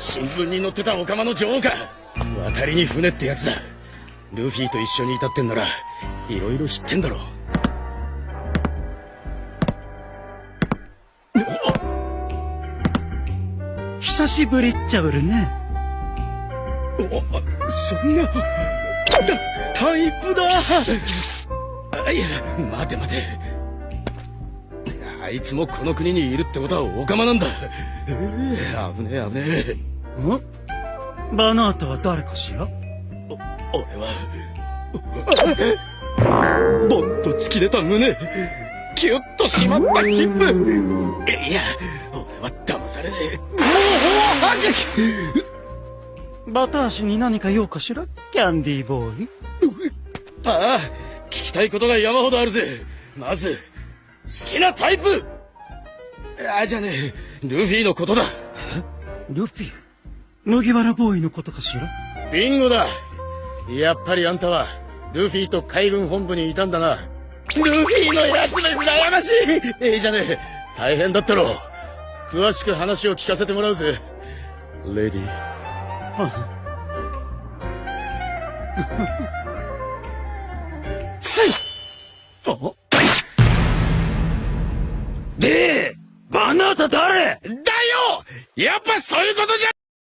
新聞に載ってたオカマの女王か。渡りに船ってやつだ。ルフィと一緒にいたってんならいろいろ知ってんだろ久しぶりっちゃぶるね。おそんなタタイプだ。あいや待て待て。あいつもこの国にいるってことはオカマなんだ。えー危ねえ危ねえん？バナータは誰かしら？お俺は。ボンと突き出た胸。キュッと締まったヒップ。いや俺は騙されねえもうバタ足に何か用かしら？キャンディーボーイ。ああ聞きたいことが山ほどあるぜ。まず好きなタイプ。あじゃねえルフィのことだ。ルフィ？麦わらボーイのことかしら？ビンゴだ。やっぱりあんたはルフィと海軍本部にいたんだな。ルフィのやつめ羨ましい。ええじゃねえ。大変だったろ詳しく話を聞かせてもらうぜ。レディおでバナータ誰？だよ。やっぱそういうことじゃ